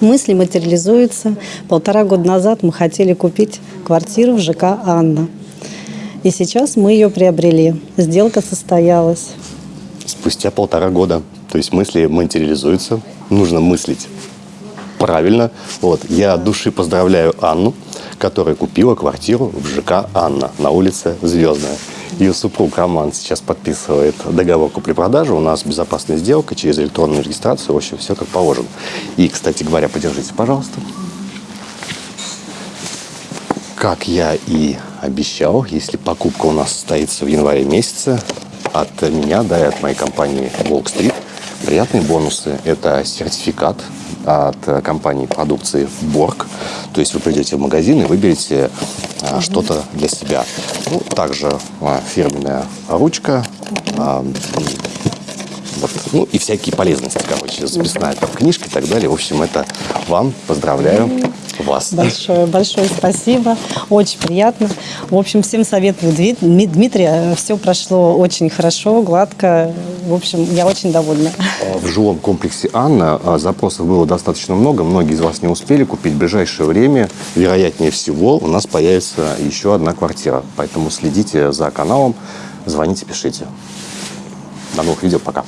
Мысли материализуются. Полтора года назад мы хотели купить квартиру в ЖК «Анна». И сейчас мы ее приобрели. Сделка состоялась. Спустя полтора года. То есть мысли материализуются. Нужно мыслить правильно. Вот. Я от души поздравляю Анну, которая купила квартиру в ЖК «Анна» на улице Звездная. Ее супруг Роман сейчас подписывает договор купли-продажи. У нас безопасная сделка через электронную регистрацию. В общем, все как положено. И, кстати говоря, подержите, пожалуйста. Как я и обещал, если покупка у нас состоится в январе месяце, от меня, да, и от моей компании Волк Street приятные бонусы. Это сертификат от компании продукции Борг. То есть вы придете в магазин и выберете а, что-то для себя. Ну, также а, фирменная ручка, а, вот, ну и всякие полезности, короче, записная там книжка и так далее. В общем, это вам поздравляю вас. Большое, большое спасибо. Очень приятно. В общем, всем советую Дмит- Дми- Дмитрия. Все прошло очень хорошо, гладко. В общем, я очень довольна. А, В жилом комплексе «Анна» а, запросов было достаточно много. Многие из вас не успели купить. В ближайшее время, вероятнее всего, у нас появится еще одна квартира. Поэтому следите за каналом, звоните, пишите. До новых видео. Пока.